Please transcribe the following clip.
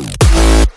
Música